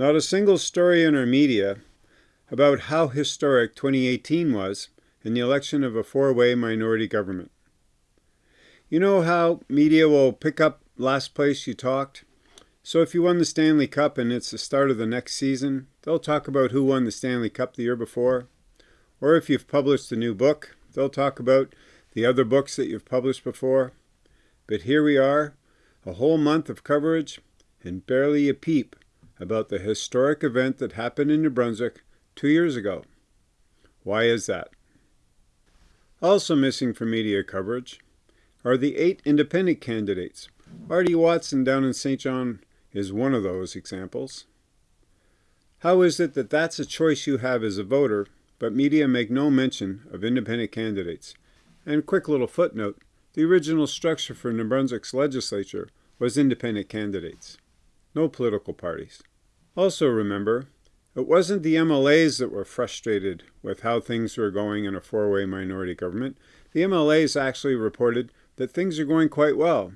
Not a single story in our media about how historic 2018 was in the election of a four-way minority government. You know how media will pick up last place you talked? So if you won the Stanley Cup and it's the start of the next season, they'll talk about who won the Stanley Cup the year before. Or if you've published a new book, they'll talk about the other books that you've published before. But here we are, a whole month of coverage, and barely a peep about the historic event that happened in New Brunswick two years ago. Why is that? Also missing from media coverage are the eight independent candidates. Artie Watson down in Saint John is one of those examples. How is it that that's a choice you have as a voter, but media make no mention of independent candidates? And quick little footnote, the original structure for New Brunswick's legislature was independent candidates, no political parties. Also remember, it wasn't the MLAs that were frustrated with how things were going in a four-way minority government. The MLAs actually reported that things are going quite well.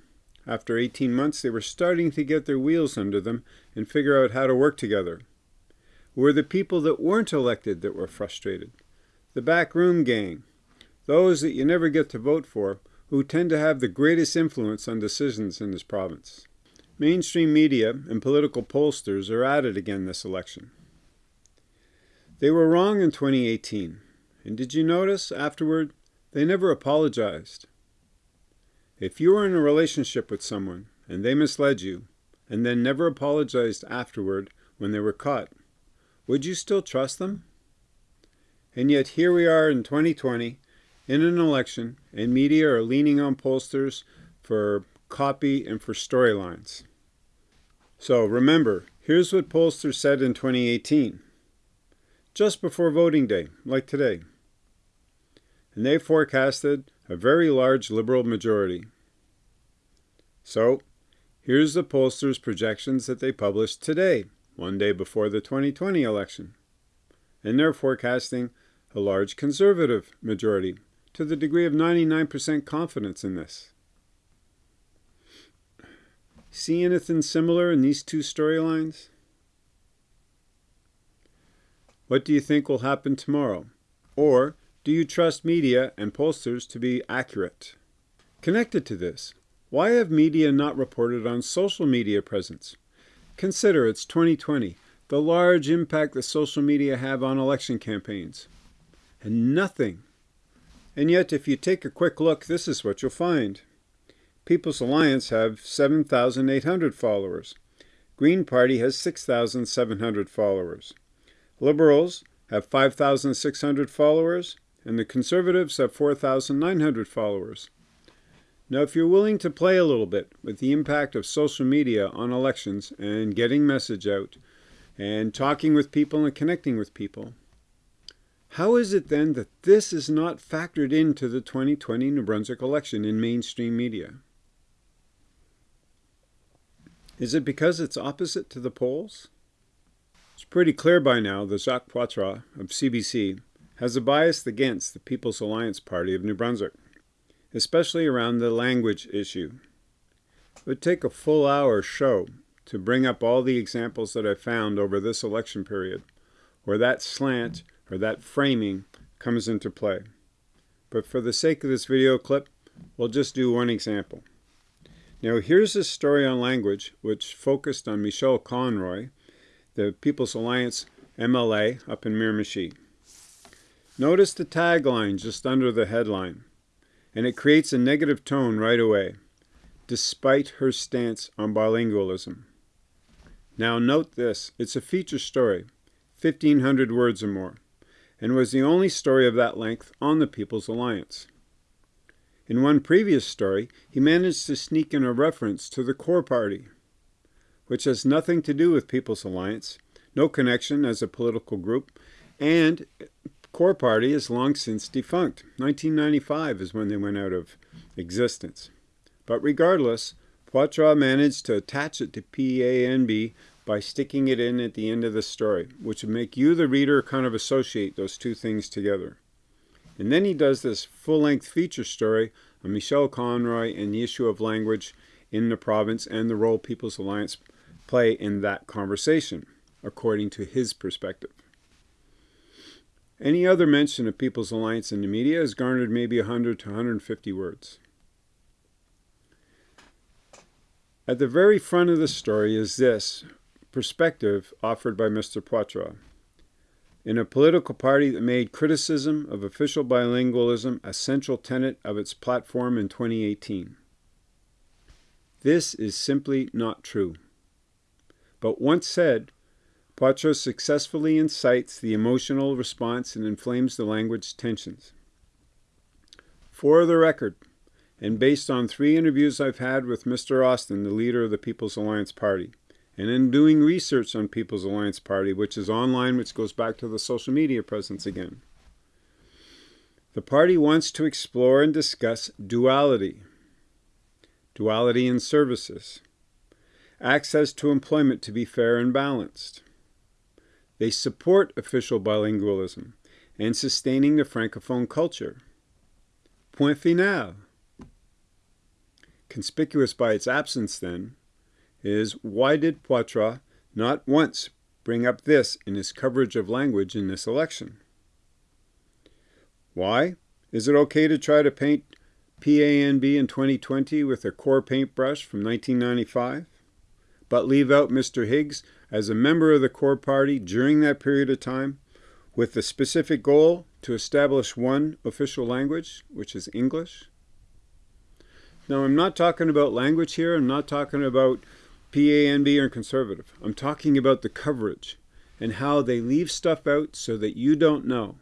After 18 months, they were starting to get their wheels under them and figure out how to work together. Were the people that weren't elected that were frustrated? The backroom gang, those that you never get to vote for, who tend to have the greatest influence on decisions in this province. Mainstream media and political pollsters are at it again this election. They were wrong in 2018, and did you notice afterward they never apologized? If you were in a relationship with someone and they misled you, and then never apologized afterward when they were caught, would you still trust them? And yet here we are in 2020 in an election and media are leaning on pollsters for copy and for storylines. So remember, here's what pollsters said in 2018, just before voting day, like today. And they forecasted a very large Liberal majority. So, here's the pollsters' projections that they published today, one day before the 2020 election. And they're forecasting a large Conservative majority, to the degree of 99% confidence in this. See anything similar in these two storylines? What do you think will happen tomorrow? Or do you trust media and pollsters to be accurate? Connected to this, why have media not reported on social media presence? Consider it's 2020, the large impact that social media have on election campaigns. And nothing. And yet, if you take a quick look, this is what you'll find. People's Alliance have 7,800 followers. Green Party has 6,700 followers. Liberals have 5,600 followers and the Conservatives have 4,900 followers. Now, if you're willing to play a little bit with the impact of social media on elections and getting message out and talking with people and connecting with people, how is it then that this is not factored into the 2020 New Brunswick election in mainstream media? Is it because it's opposite to the polls? It's pretty clear by now that Jacques Poitras of CBC has a bias against the People's Alliance Party of New Brunswick, especially around the language issue. It would take a full hour show to bring up all the examples that I found over this election period, where that slant or that framing comes into play. But for the sake of this video clip, we'll just do one example. Now here's a story on language which focused on Michelle Conroy, the People's Alliance MLA up in Miramichi. Notice the tagline just under the headline, and it creates a negative tone right away, despite her stance on bilingualism. Now note this, it's a feature story, 1500 words or more, and was the only story of that length on the People's Alliance. In one previous story, he managed to sneak in a reference to the CoR Party, which has nothing to do with People's Alliance, no connection as a political group, and CoR Party is long since defunct. 1995 is when they went out of existence. But regardless, Poitras managed to attach it to PANB by sticking it in at the end of the story, which would make you, the reader, kind of associate those two things together. And then he does this full-length feature story on Michelle Conroy and the issue of language in the province and the role People's Alliance play in that conversation. according to his perspective. Any other mention of People's Alliance in the media has garnered maybe 100 to 150 words. At the very front of the story is this perspective offered by Mr. Poitras. In a political party that made criticism of official bilingualism a central tenet of its platform in 2018. This is simply not true. But once said, Poitras successfully incites the emotional response and inflames the language tensions. For the record, and based on three interviews I've had with Mr. Austin, the leader of the People's Alliance Party, and in doing research on People's Alliance Party, which is online, which goes back to the social media presence again. The party wants to explore and discuss duality, duality in services, access to employment to be fair and balanced. They support official bilingualism and sustaining the Francophone culture. Point final. Conspicuous by its absence, then, is why did Poitras not once bring up this in his coverage of language in this election? Why? Is it okay to try to paint PANB in 2020 with a core paintbrush from 1995, but leave out Mr. Higgs as a member of the CoR party during that period of time with the specific goal to establish one official language, which is English? Now, I'm not talking about language here. I'm not talking about PANB are conservative. I'm talking about the coverage and how they leave stuff out so that you don't know.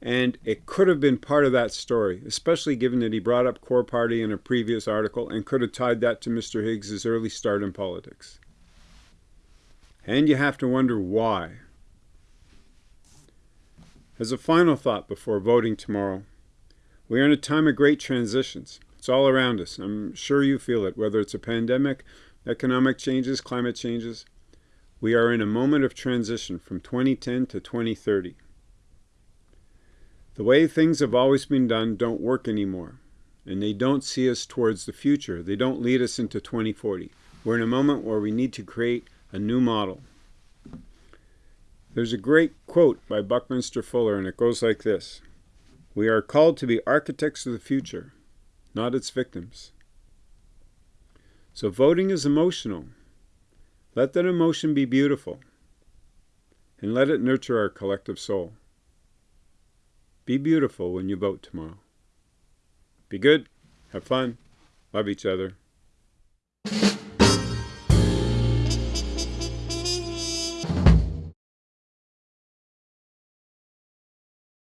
And it could have been part of that story, especially given that he brought up CoR Party in a previous article and could have tied that to Mr. Higgs's early start in politics. And you have to wonder why. As a final thought before voting tomorrow, we are in a time of great transitions. It's all around us. I'm sure you feel it, whether it's a pandemic, economic changes, climate changes. We are in a moment of transition from 2010 to 2030. The way things have always been done don't work anymore, and they don't see us towards the future. They don't lead us into 2040. We're in a moment where we need to create a new model. There's a great quote by Buckminster Fuller, and it goes like this We are called to be architects of the future not its victims. So voting is emotional. Let that emotion be beautiful, and let it nurture our collective soul. Be beautiful when you vote tomorrow. Be good, have fun, love each other.